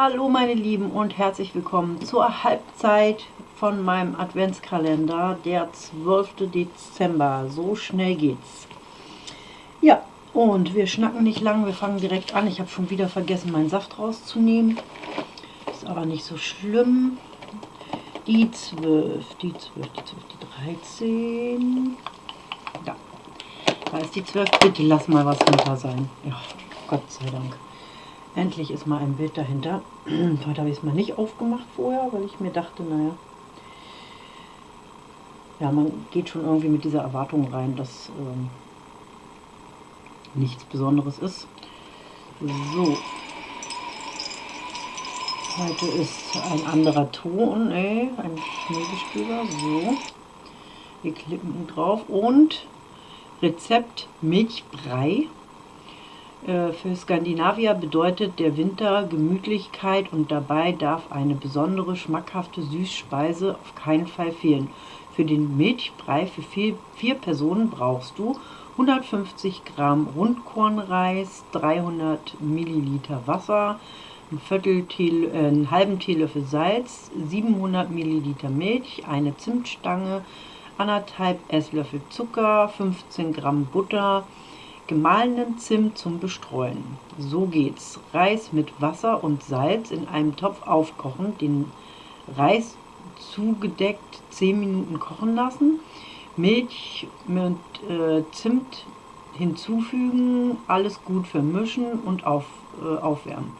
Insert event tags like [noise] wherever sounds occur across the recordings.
Hallo meine Lieben und herzlich willkommen zur Halbzeit von meinem Adventskalender, der 12. Dezember. So schnell geht's. Ja, und wir schnacken nicht lang, wir fangen direkt an. Ich habe schon wieder vergessen, meinen Saft rauszunehmen. Ist aber nicht so schlimm. Die 12, die 12, die 12, die 13. Da. Da ist die 12. Bitte lass mal was hinter sein. Ja, Gott sei Dank. Endlich ist mal ein Bild dahinter. [clears throat] Heute habe ich es mal nicht aufgemacht vorher, weil ich mir dachte, naja, ja, man geht schon irgendwie mit dieser Erwartung rein, dass ähm, nichts Besonderes ist. So. Heute ist ein anderer Ton, ey, ein Schneegestöber. So. Wir klicken drauf und Rezept Milchbrei für Skandinavier bedeutet der Winter Gemütlichkeit und dabei darf eine besondere schmackhafte Süßspeise auf keinen Fall fehlen. Für den Milchbrei für vier, vier Personen brauchst du 150 Gramm Rundkornreis, 300 Milliliter Wasser, ein Viertel Tee, äh, einen halben Teelöffel Salz, 700 Milliliter Milch, eine Zimtstange, anderthalb Esslöffel Zucker, 15 Gramm Butter, gemahlenen Zimt zum Bestreuen. So geht's. Reis mit Wasser und Salz in einem Topf aufkochen, den Reis zugedeckt 10 Minuten kochen lassen, Milch mit äh, Zimt hinzufügen, alles gut vermischen und auf, äh, aufwärmen.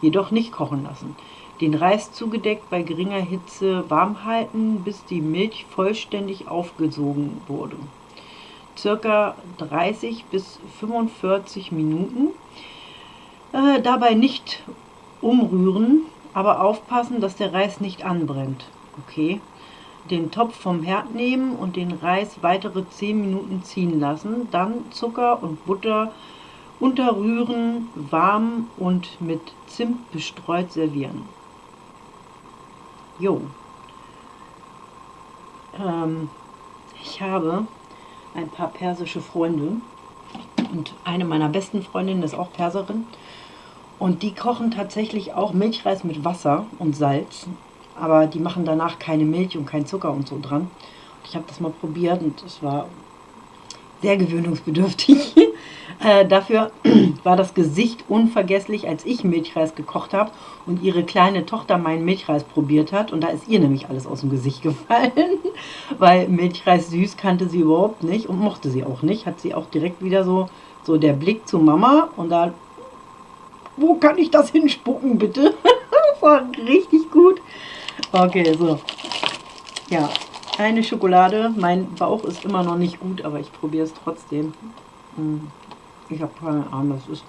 Jedoch nicht kochen lassen. Den Reis zugedeckt bei geringer Hitze warm halten, bis die Milch vollständig aufgesogen wurde circa 30 bis 45 Minuten. Äh, dabei nicht umrühren, aber aufpassen, dass der Reis nicht anbrennt. Okay. Den Topf vom Herd nehmen und den Reis weitere 10 Minuten ziehen lassen. Dann Zucker und Butter unterrühren, warm und mit Zimt bestreut servieren. Jo. Ähm, ich habe ein paar persische Freunde. Und eine meiner besten Freundinnen ist auch Perserin. Und die kochen tatsächlich auch Milchreis mit Wasser und Salz. Aber die machen danach keine Milch und kein Zucker und so dran. Ich habe das mal probiert und es war sehr gewöhnungsbedürftig. [laughs] Äh, dafür [clears throat] war das Gesicht unvergesslich, als ich Milchreis gekocht habe und ihre kleine Tochter meinen Milchreis probiert hat. Und da ist ihr nämlich alles aus dem Gesicht [laughs] gefallen, weil Milchreis süß kannte sie überhaupt nicht und mochte sie auch nicht. Hat sie auch direkt wieder so, so der Blick zu Mama und da, wo kann ich das hinspucken bitte? [laughs] das war richtig gut. Okay, so. Ja, eine Schokolade. Mein Bauch ist immer noch nicht gut, aber ich probiere es trotzdem. Hm. Ich habe keine Ahnung, was ist.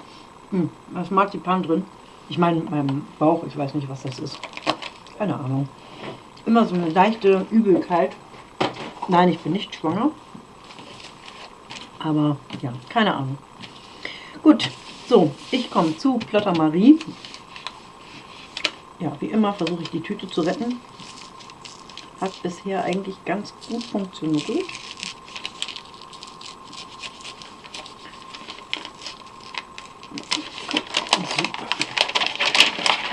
Hm, da ist Marzipan drin. Ich meine, meinem Bauch, ich weiß nicht, was das ist. Keine Ahnung. Immer so eine leichte Übelkeit. Nein, ich bin nicht schwanger. Aber ja, keine Ahnung. Gut, so, ich komme zu Plotter Marie. Ja, wie immer versuche ich die Tüte zu retten. Hat bisher eigentlich ganz gut funktioniert.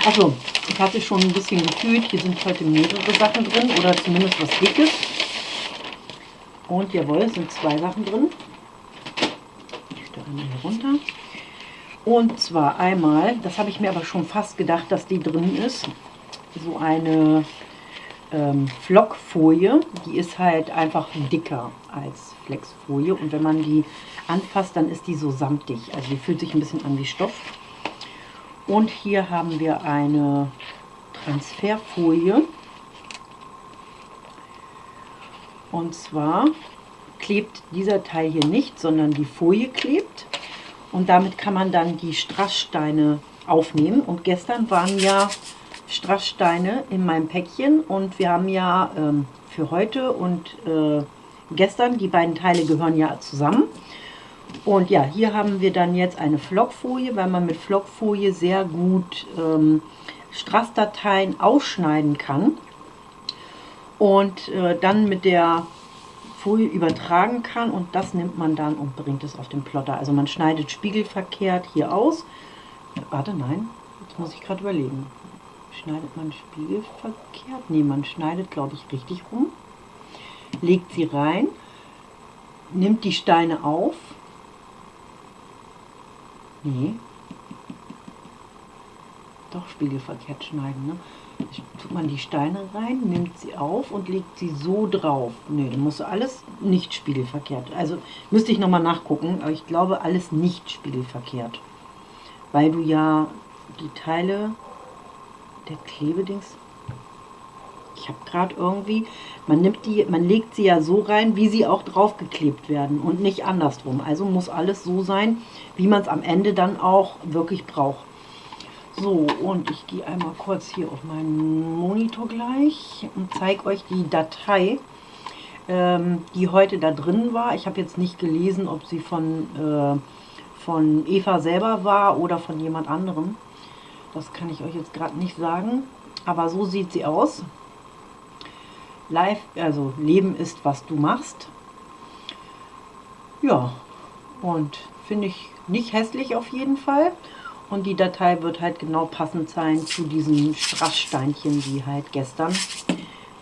Also, ich hatte schon ein bisschen gefühlt, hier sind heute mehrere Sachen drin oder zumindest was Dickes. Und jawohl, es sind zwei Sachen drin. Ich stelle mal hier runter. Und zwar einmal, das habe ich mir aber schon fast gedacht, dass die drin ist, so eine ähm, Flockfolie. Die ist halt einfach dicker als Flexfolie. Und wenn man die anfasst, dann ist die so samtig. Also die fühlt sich ein bisschen an wie Stoff. Und hier haben wir eine Transferfolie. Und zwar klebt dieser Teil hier nicht, sondern die Folie klebt. Und damit kann man dann die Strasssteine aufnehmen. Und gestern waren ja Strasssteine in meinem Päckchen. Und wir haben ja ähm, für heute und äh, gestern, die beiden Teile gehören ja zusammen. Und ja, hier haben wir dann jetzt eine Flockfolie, weil man mit Flockfolie sehr gut ähm, Strassdateien ausschneiden kann und äh, dann mit der Folie übertragen kann und das nimmt man dann und bringt es auf den Plotter. Also man schneidet spiegelverkehrt hier aus. Warte, nein, jetzt muss ich gerade überlegen. Schneidet man spiegelverkehrt? Ne, man schneidet, glaube ich, richtig rum. Legt sie rein, nimmt die Steine auf. Nee. Doch, spiegelverkehrt schneiden, ne? tut man die Steine rein, nimmt sie auf und legt sie so drauf. Ne, dann musst du alles nicht spiegelverkehrt. Also müsste ich nochmal nachgucken, aber ich glaube alles nicht spiegelverkehrt. Weil du ja die Teile der Klebedings. Ich habe gerade irgendwie, man nimmt die, man legt sie ja so rein, wie sie auch draufgeklebt werden und nicht andersrum. Also muss alles so sein, wie man es am Ende dann auch wirklich braucht. So, und ich gehe einmal kurz hier auf meinen Monitor gleich und zeige euch die Datei, ähm, die heute da drin war. Ich habe jetzt nicht gelesen, ob sie von, äh, von Eva selber war oder von jemand anderem. Das kann ich euch jetzt gerade nicht sagen, aber so sieht sie aus. Live, also Leben ist, was du machst. Ja, und finde ich nicht hässlich auf jeden Fall. Und die Datei wird halt genau passend sein zu diesen Strasssteinchen, die halt gestern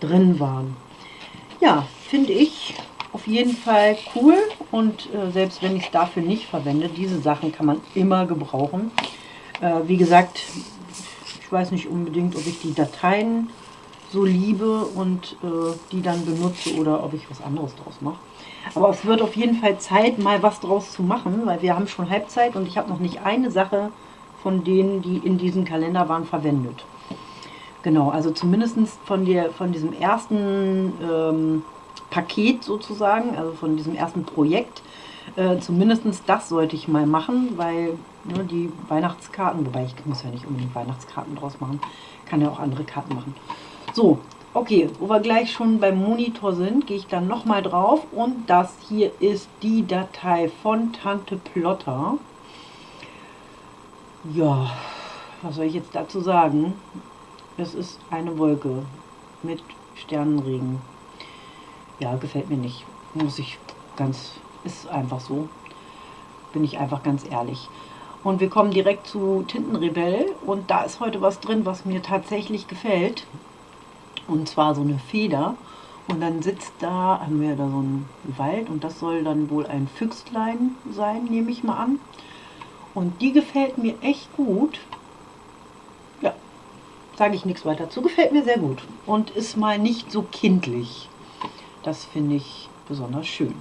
drin waren. Ja, finde ich auf jeden Fall cool und äh, selbst wenn ich es dafür nicht verwende, diese Sachen kann man immer gebrauchen. Äh, wie gesagt, ich weiß nicht unbedingt, ob ich die Dateien so liebe und äh, die dann benutze oder ob ich was anderes draus mache. Aber es wird auf jeden Fall Zeit, mal was draus zu machen, weil wir haben schon Halbzeit und ich habe noch nicht eine Sache von denen, die in diesem Kalender waren, verwendet. Genau, also zumindest von, der, von diesem ersten ähm, Paket sozusagen, also von diesem ersten Projekt, äh, zumindest das sollte ich mal machen, weil ne, die Weihnachtskarten, wobei ich muss ja nicht unbedingt Weihnachtskarten draus machen, kann ja auch andere Karten machen. So, okay, wo wir gleich schon beim Monitor sind, gehe ich dann nochmal drauf und das hier ist die Datei von Tante Plotter. Ja, was soll ich jetzt dazu sagen? Es ist eine Wolke mit Sternenregen. Ja, gefällt mir nicht. Muss ich ganz, ist einfach so. Bin ich einfach ganz ehrlich. Und wir kommen direkt zu Tintenrebell und da ist heute was drin, was mir tatsächlich gefällt. Und zwar so eine Feder. Und dann sitzt da, haben wir da so einen Wald und das soll dann wohl ein Füchslein sein, nehme ich mal an. Und die gefällt mir echt gut. Ja, sage ich nichts weiter zu. Gefällt mir sehr gut. Und ist mal nicht so kindlich. Das finde ich besonders schön.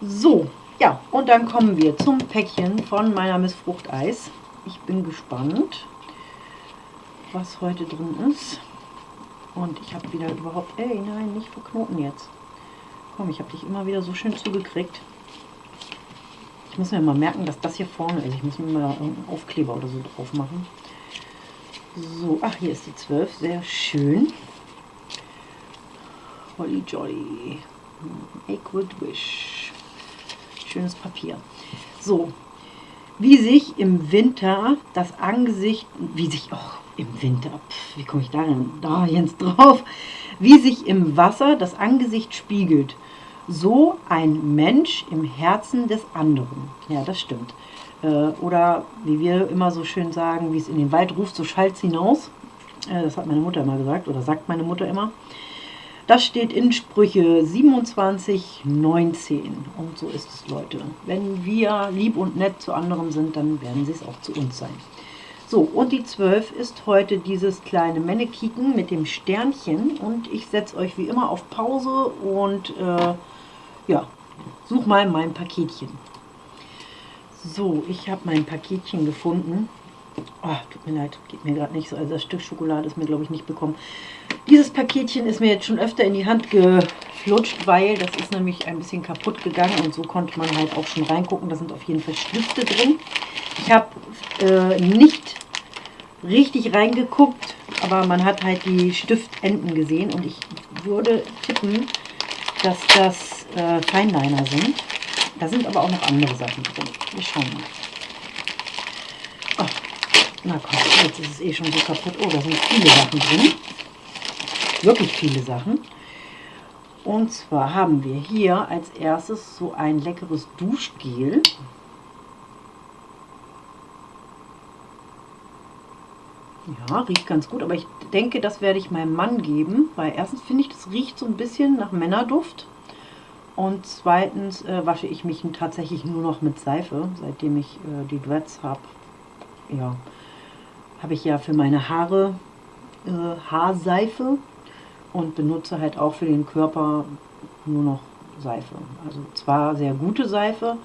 So, ja, und dann kommen wir zum Päckchen von meiner Miss Fruchteis. Ich bin gespannt, was heute drin ist. Und ich habe wieder überhaupt... Ey, nein, nicht verknoten jetzt. Komm, ich habe dich immer wieder so schön zugekriegt. Ich muss mir mal merken, dass das hier vorne ist. Ich muss mir mal einen Aufkleber oder so drauf machen. So, ach, hier ist die 12. Sehr schön. Holly Jolly. Equid Wish. Schönes Papier. So, wie sich im Winter das Angesicht, wie sich, auch im Winter, pf, wie komme ich da denn, da jetzt drauf, wie sich im Wasser das Angesicht spiegelt so ein Mensch im Herzen des anderen. Ja, das stimmt. Äh, oder wie wir immer so schön sagen, wie es in den Wald ruft, so schallt es hinaus. Äh, das hat meine Mutter immer gesagt oder sagt meine Mutter immer. Das steht in Sprüche 27, 19. Und so ist es, Leute. Wenn wir lieb und nett zu anderen sind, dann werden sie es auch zu uns sein. So, und die 12 ist heute dieses kleine Mannekiken mit dem Sternchen. Und ich setze euch wie immer auf Pause und äh, ja, such mal mein Paketchen. So, ich habe mein Paketchen gefunden. Oh, tut mir leid, geht mir gerade nicht so. Also das Stück Schokolade ist mir, glaube ich, nicht bekommen. Dieses Paketchen ist mir jetzt schon öfter in die Hand geflutscht, weil das ist nämlich ein bisschen kaputt gegangen und so konnte man halt auch schon reingucken. Da sind auf jeden Fall Stifte drin. Ich habe äh, nicht richtig reingeguckt, aber man hat halt die Stiftenden gesehen und ich würde tippen, dass das äh, Feinliner sind. Da sind aber auch noch andere Sachen drin. Wir schauen mal. Oh, na komm, jetzt ist es eh schon so kaputt. Oh, da sind viele Sachen drin. Wirklich viele Sachen. Und zwar haben wir hier als erstes so ein leckeres Duschgel. Ja, riecht ganz gut, aber ich denke, das werde ich meinem Mann geben, weil erstens finde ich, das riecht so ein bisschen nach Männerduft. Und zweitens äh, wasche ich mich tatsächlich nur noch mit Seife, seitdem ich äh, die Dreads habe. Ja, habe ich ja für meine Haare äh, Haarseife und benutze halt auch für den Körper nur noch Seife. Also zwar sehr gute Seife,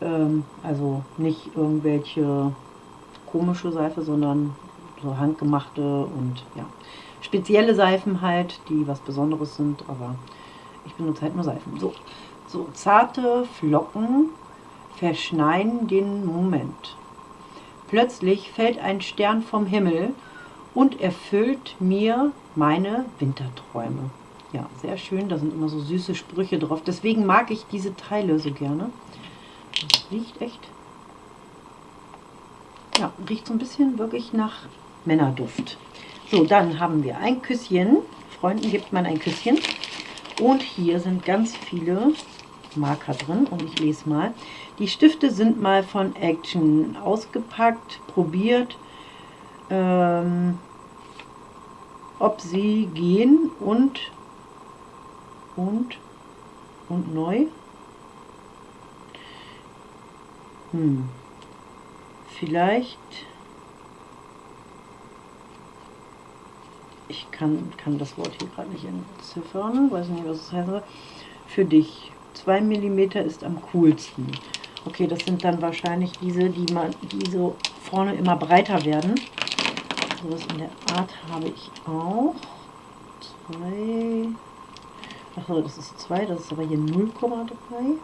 ähm, also nicht irgendwelche komische Seife, sondern so handgemachte und ja, spezielle Seifen halt, die was Besonderes sind, aber ich benutze halt nur Seifen. So, so zarte Flocken verschneien den Moment. Plötzlich fällt ein Stern vom Himmel und erfüllt mir meine Winterträume. Ja, sehr schön, da sind immer so süße Sprüche drauf. Deswegen mag ich diese Teile so gerne. Das riecht echt, ja, riecht so ein bisschen wirklich nach Männerduft. So, dann haben wir ein Küsschen. Freunden gibt man ein Küsschen. Und hier sind ganz viele Marker drin und ich lese mal. Die Stifte sind mal von Action ausgepackt, probiert, ähm, ob sie gehen und und und neu. Hm. Vielleicht ich kann, kann das Wort hier gerade nicht entziffern, weiß nicht, was es heißt. Für dich. 2 mm ist am coolsten. Okay, das sind dann wahrscheinlich diese, die, man, die so vorne immer breiter werden. So was in der Art habe ich auch. 2. Achso, das ist 2, das ist aber hier 0,3.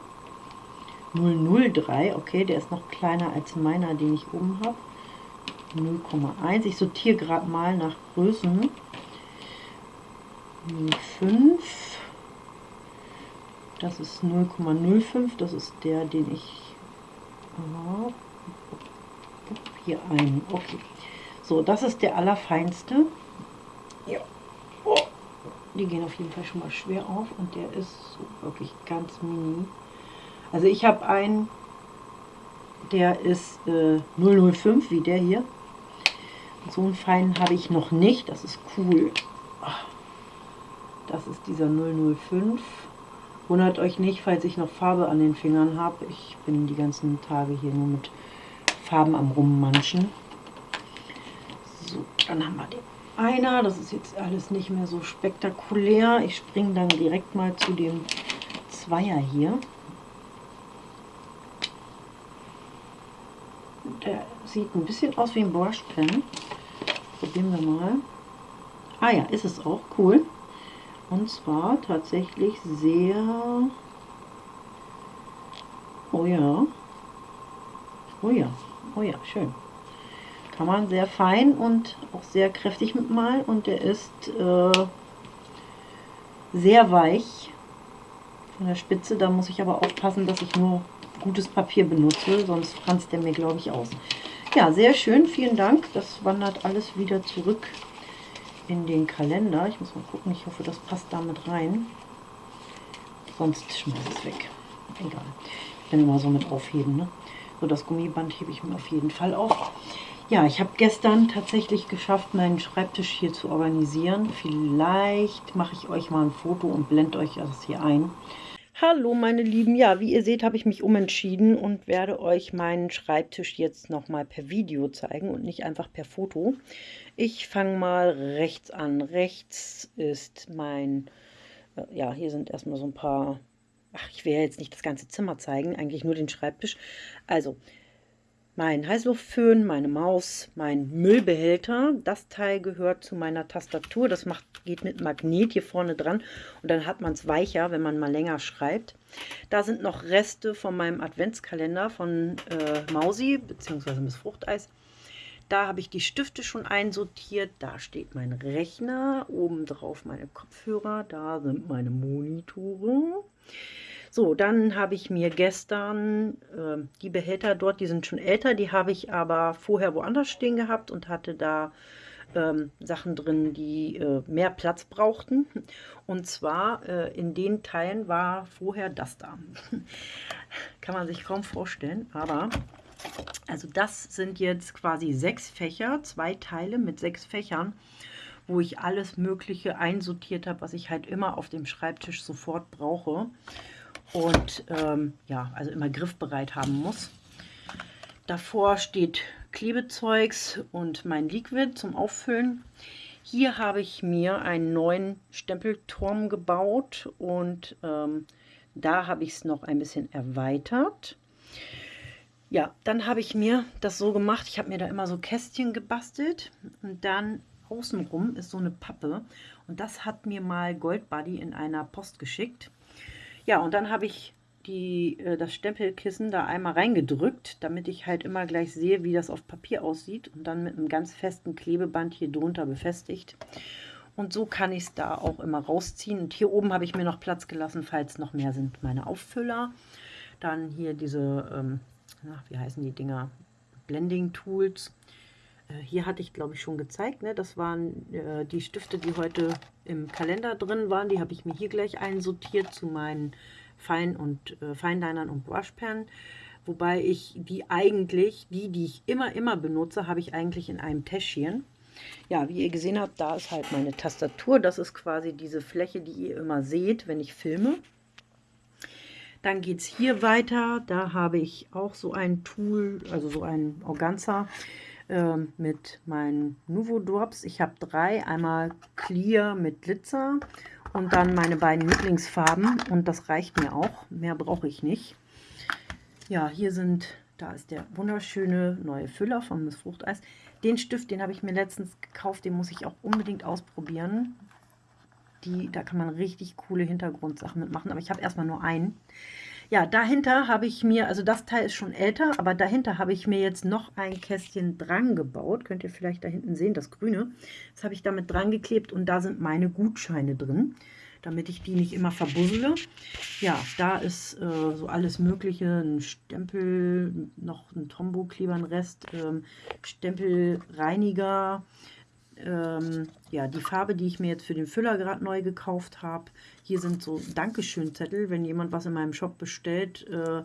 003, okay, der ist noch kleiner als meiner, den ich oben habe. 0,1. Ich sortiere gerade mal nach Größen. 0,5. Das ist 0,05. Das ist der, den ich aha, hier ein. Okay. So, das ist der allerfeinste. Ja. Oh. Die gehen auf jeden Fall schon mal schwer auf und der ist so wirklich ganz mini. Also ich habe einen, der ist äh, 005 wie der hier. So einen feinen habe ich noch nicht. Das ist cool. Das ist dieser 005. Wundert euch nicht, falls ich noch Farbe an den Fingern habe. Ich bin die ganzen Tage hier nur mit Farben am Rummanschen. So, dann haben wir den einer. Das ist jetzt alles nicht mehr so spektakulär. Ich springe dann direkt mal zu dem Zweier hier. Der sieht ein bisschen aus wie ein Brushpen. Probieren wir mal. Ah ja, ist es auch. Cool. Und zwar tatsächlich sehr... Oh ja. Oh ja. Oh ja, schön. Kann man sehr fein und auch sehr kräftig mitmalen. Und der ist äh, sehr weich von der Spitze. Da muss ich aber aufpassen, dass ich nur gutes Papier benutze, sonst franzt der mir, glaube ich, aus. Ja, sehr schön, vielen Dank. Das wandert alles wieder zurück in den Kalender. Ich muss mal gucken, ich hoffe, das passt damit rein. Sonst schmeiße ich es weg. Egal. Ich bin immer so mit aufheben. Ne? So, das Gummiband hebe ich mir auf jeden Fall auf. Ja, ich habe gestern tatsächlich geschafft, meinen Schreibtisch hier zu organisieren. Vielleicht mache ich euch mal ein Foto und blende euch das hier ein. Hallo meine Lieben, ja, wie ihr seht, habe ich mich umentschieden und werde euch meinen Schreibtisch jetzt nochmal per Video zeigen und nicht einfach per Foto. Ich fange mal rechts an. Rechts ist mein, äh, ja, hier sind erstmal so ein paar, ach, ich will ja jetzt nicht das ganze Zimmer zeigen, eigentlich nur den Schreibtisch. Also, mein Heißluftföhn, meine Maus, mein Müllbehälter. Das Teil gehört zu meiner Tastatur. Das macht, geht mit Magnet hier vorne dran und dann hat man es weicher, wenn man mal länger schreibt. Da sind noch Reste von meinem Adventskalender von äh, Mausi bzw. Miss Fruchteis. Da habe ich die Stifte schon einsortiert. Da steht mein Rechner, oben drauf meine Kopfhörer, da sind meine Monitore. So, dann habe ich mir gestern äh, die Behälter dort, die sind schon älter, die habe ich aber vorher woanders stehen gehabt und hatte da ähm, Sachen drin, die äh, mehr Platz brauchten. Und zwar äh, in den Teilen war vorher das da. [laughs] Kann man sich kaum vorstellen, aber Also das sind jetzt quasi sechs Fächer, zwei Teile mit sechs Fächern, wo ich alles Mögliche einsortiert habe, was ich halt immer auf dem Schreibtisch sofort brauche und ähm, ja, also immer griffbereit haben muss. Davor steht Klebezeugs und mein Liquid zum Auffüllen. Hier habe ich mir einen neuen Stempelturm gebaut und ähm, da habe ich es noch ein bisschen erweitert. Ja, dann habe ich mir das so gemacht, ich habe mir da immer so Kästchen gebastelt und dann außenrum ist so eine Pappe und das hat mir mal Goldbuddy in einer Post geschickt. Ja, und dann habe ich die, äh, das Stempelkissen da einmal reingedrückt, damit ich halt immer gleich sehe, wie das auf Papier aussieht und dann mit einem ganz festen Klebeband hier drunter befestigt. Und so kann ich es da auch immer rausziehen. Und hier oben habe ich mir noch Platz gelassen, falls noch mehr sind, meine Auffüller. Dann hier diese ähm, ach, wie heißen die Dinger? Blending Tools. Äh, hier hatte ich, glaube ich, schon gezeigt. Ne? Das waren äh, die Stifte, die heute im Kalender drin waren. Die habe ich mir hier gleich einsortiert zu meinen Fein- und äh, Feinlinern und Brushpen. Wobei ich die eigentlich, die, die ich immer, immer benutze, habe ich eigentlich in einem Täschchen. Ja, wie ihr gesehen habt, da ist halt meine Tastatur. Das ist quasi diese Fläche, die ihr immer seht, wenn ich filme. Dann geht es hier weiter. Da habe ich auch so ein Tool, also so ein Organza äh, mit meinen Nuvo Drops. Ich habe drei. Einmal Clear mit Glitzer und dann meine beiden Lieblingsfarben. Und das reicht mir auch. Mehr brauche ich nicht. Ja, hier sind, da ist der wunderschöne neue Füller von Miss Fruchteis. Den Stift, den habe ich mir letztens gekauft. Den muss ich auch unbedingt ausprobieren. Die, da kann man richtig coole Hintergrundsachen mitmachen, aber ich habe erstmal nur einen. Ja, dahinter habe ich mir, also das Teil ist schon älter, aber dahinter habe ich mir jetzt noch ein Kästchen dran gebaut. Könnt ihr vielleicht da hinten sehen, das grüne. Das habe ich damit dran geklebt und da sind meine Gutscheine drin, damit ich die nicht immer verbuzzle. Ja, da ist äh, so alles mögliche, ein Stempel, noch ein Tombow-Kleber, ein Rest, ähm, Stempelreiniger, ähm, ja, die Farbe, die ich mir jetzt für den Füller gerade neu gekauft habe. Hier sind so Dankeschön-Zettel, wenn jemand was in meinem Shop bestellt, äh,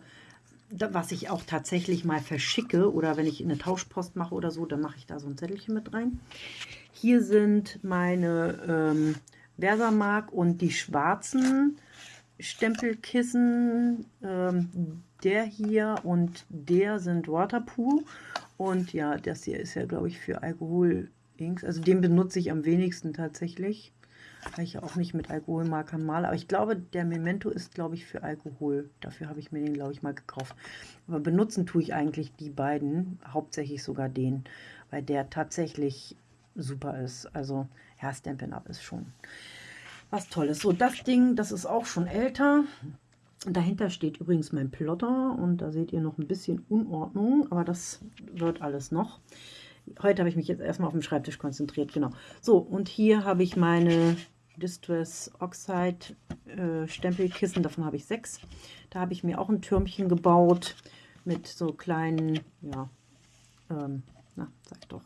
da, was ich auch tatsächlich mal verschicke oder wenn ich eine Tauschpost mache oder so, dann mache ich da so ein Zettelchen mit rein. Hier sind meine ähm, Versamark und die schwarzen Stempelkissen. Ähm, der hier und der sind Waterpool. Und ja, das hier ist ja, glaube ich, für Alkohol Inks. Also den benutze ich am wenigsten tatsächlich, weil ich ja auch nicht mit Alkoholmarkern male. Aber ich glaube, der Memento ist, glaube ich, für Alkohol. Dafür habe ich mir den, glaube ich, mal gekauft. Aber benutzen tue ich eigentlich die beiden, hauptsächlich sogar den, weil der tatsächlich super ist. Also, ja, Stampin' Up ist schon was Tolles. So, das Ding, das ist auch schon älter. Dahinter steht übrigens mein Plotter und da seht ihr noch ein bisschen Unordnung, aber das wird alles noch heute habe ich mich jetzt erstmal auf dem Schreibtisch konzentriert, genau. So, und hier habe ich meine Distress Oxide äh, Stempelkissen, davon habe ich sechs. Da habe ich mir auch ein Türmchen gebaut mit so kleinen, ja, ähm, na, sag doch,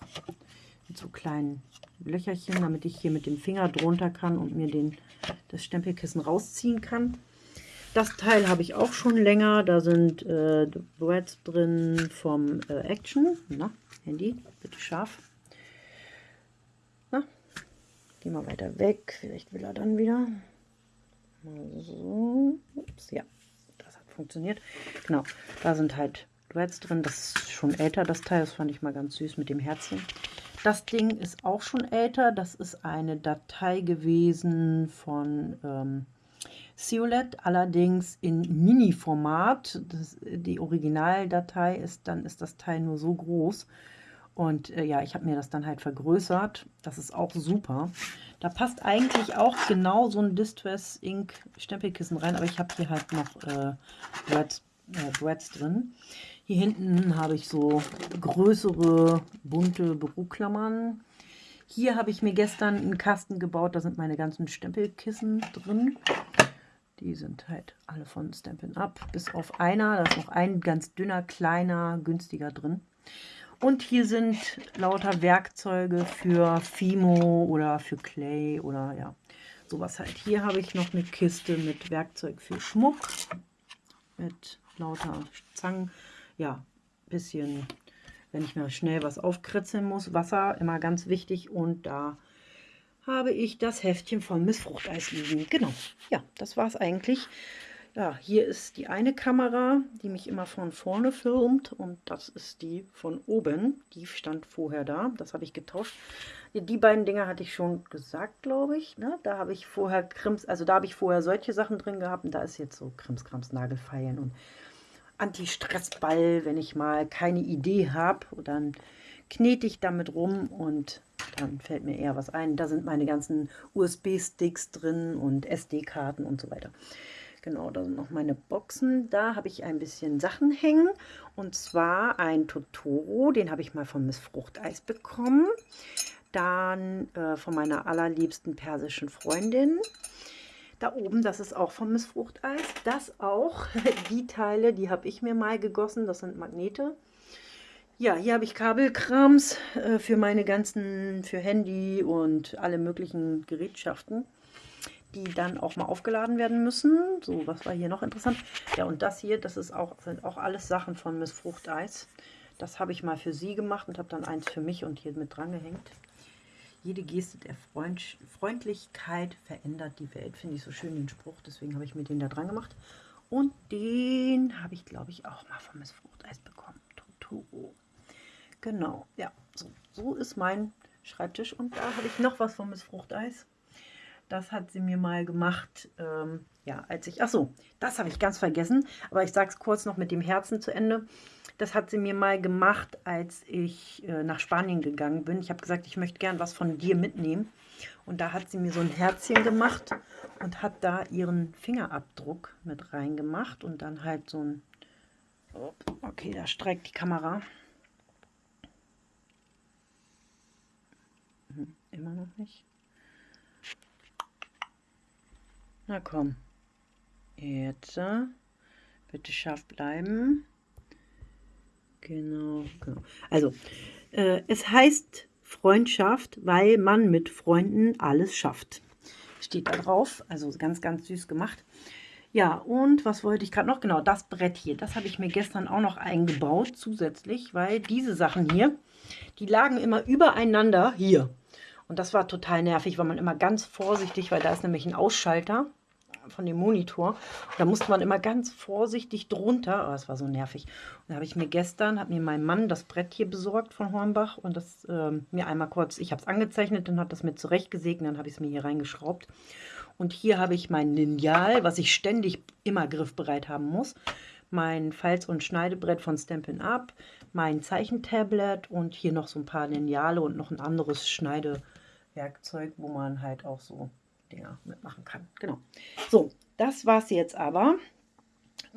mit so kleinen Löcherchen, damit ich hier mit dem Finger drunter kann und mir den, das Stempelkissen rausziehen kann. Das Teil habe ich auch schon länger. Da sind äh, Threads drin vom äh, Action. Na, Handy, bitte scharf. Na, geh mal weiter weg. Vielleicht will er dann wieder. So. Ups, ja, das hat funktioniert. Genau, da sind halt Threads drin. Das ist schon älter, das Teil. Das fand ich mal ganz süß mit dem Herzchen. Das Ding ist auch schon älter. Das ist eine Datei gewesen von... Ähm, Ciolet, allerdings in Mini-Format. Die Originaldatei ist, dann ist das Teil nur so groß. Und äh, ja, ich habe mir das dann halt vergrößert. Das ist auch super. Da passt eigentlich auch genau so ein Distress Ink Stempelkissen rein, aber ich habe hier halt noch äh, Breads, äh, Breads drin. Hier hinten habe ich so größere, bunte Büroklammern. Hier habe ich mir gestern einen Kasten gebaut, da sind meine ganzen Stempelkissen drin. Die sind halt alle von Stampin' Up, bis auf einer. Da ist noch ein ganz dünner, kleiner, günstiger drin. Und hier sind lauter Werkzeuge für Fimo oder für Clay oder ja, sowas halt. Hier habe ich noch eine Kiste mit Werkzeug für Schmuck, mit lauter Zangen. Ja, bisschen, wenn ich mal schnell was aufkritzeln muss. Wasser, immer ganz wichtig. Und da habe ich das Heftchen von Miss Fruchteis liegen. Genau, ja, das war es eigentlich. Ja, hier ist die eine Kamera, die mich immer von vorne filmt und das ist die von oben. Die stand vorher da, das habe ich getauscht. Die beiden Dinger hatte ich schon gesagt, glaube ich. Ne? Da habe ich vorher Krims, also da habe ich vorher solche Sachen drin gehabt und da ist jetzt so Krimskrams Nagelfeilen und Anti-Stress-Ball, wenn ich mal keine Idee habe, dann knete ich damit rum und dann fällt mir eher was ein. Da sind meine ganzen USB-Sticks drin und SD-Karten und so weiter. Genau, da sind noch meine Boxen. Da habe ich ein bisschen Sachen hängen. Und zwar ein Totoro, den habe ich mal von Miss Fruchteis bekommen. Dann äh, von meiner allerliebsten persischen Freundin. Da oben, das ist auch von Miss Fruchteis. Das auch, [laughs] die Teile, die habe ich mir mal gegossen. Das sind Magnete. Ja, hier habe ich Kabelkrams äh, für meine ganzen, für Handy und alle möglichen Gerätschaften die dann auch mal aufgeladen werden müssen. So, was war hier noch interessant? Ja, und das hier, das ist auch, sind auch alles Sachen von Miss Fruchteis. Das habe ich mal für sie gemacht und habe dann eins für mich und hier mit dran gehängt. Jede Geste der Freund Freundlichkeit verändert die Welt. Finde ich so schön den Spruch, deswegen habe ich mir den da dran gemacht. Und den habe ich, glaube ich, auch mal von Miss Fruchteis bekommen. Totoro. Genau, ja, so, so ist mein Schreibtisch. Und da habe ich noch was von Miss Fruchteis. Das hat sie mir mal gemacht, ähm, ja, als ich, ach so, das habe ich ganz vergessen, aber ich sage es kurz noch mit dem Herzen zu Ende. Das hat sie mir mal gemacht, als ich äh, nach Spanien gegangen bin. Ich habe gesagt, ich möchte gern was von dir mitnehmen. Und da hat sie mir so ein Herzchen gemacht und hat da ihren Fingerabdruck mit reingemacht und dann halt so ein, okay, da streikt die Kamera. Hm, immer noch nicht. Na komm. Jetzt. Bitte scharf bleiben. Genau, genau. Also, äh, es heißt Freundschaft, weil man mit Freunden alles schafft. Steht da drauf. Also ganz, ganz süß gemacht. Ja, und was wollte ich gerade noch? Genau, das Brett hier. Das habe ich mir gestern auch noch eingebaut zusätzlich, weil diese Sachen hier, die lagen immer übereinander hier. Und das war total nervig, weil man immer ganz vorsichtig, weil da ist nämlich ein Ausschalter von dem Monitor. Da musste man immer ganz vorsichtig drunter. Oh, das war so nervig. Und da habe ich mir gestern, hat mir mein Mann das Brett hier besorgt von Hornbach und das ähm, mir einmal kurz, ich habe es angezeichnet, dann hat das mir zurechtgesägt, dann habe ich es mir hier reingeschraubt. Und hier habe ich mein Lineal, was ich ständig immer griffbereit haben muss. Mein Falz- und Schneidebrett von Stampin' Up, mein Zeichentablet und hier noch so ein paar Lineale und noch ein anderes Schneidewerkzeug, wo man halt auch so Dinger mitmachen kann. Genau. So, das war es jetzt aber.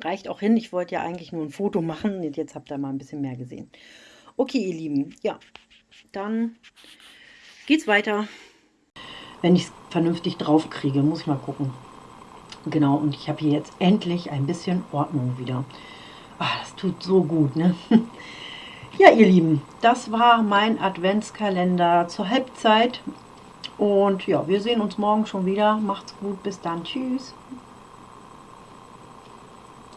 Reicht auch hin. Ich wollte ja eigentlich nur ein Foto machen. Jetzt habt ihr mal ein bisschen mehr gesehen. Okay, ihr Lieben. Ja, dann geht's weiter. Wenn ich es vernünftig drauf kriege, muss ich mal gucken. Genau, und ich habe hier jetzt endlich ein bisschen Ordnung wieder. Ach, das tut so gut, ne? [laughs] Ja, ihr Lieben, das war mein Adventskalender zur Halbzeit. Und ja, wir sehen uns morgen schon wieder. Macht's gut, bis dann. Tschüss.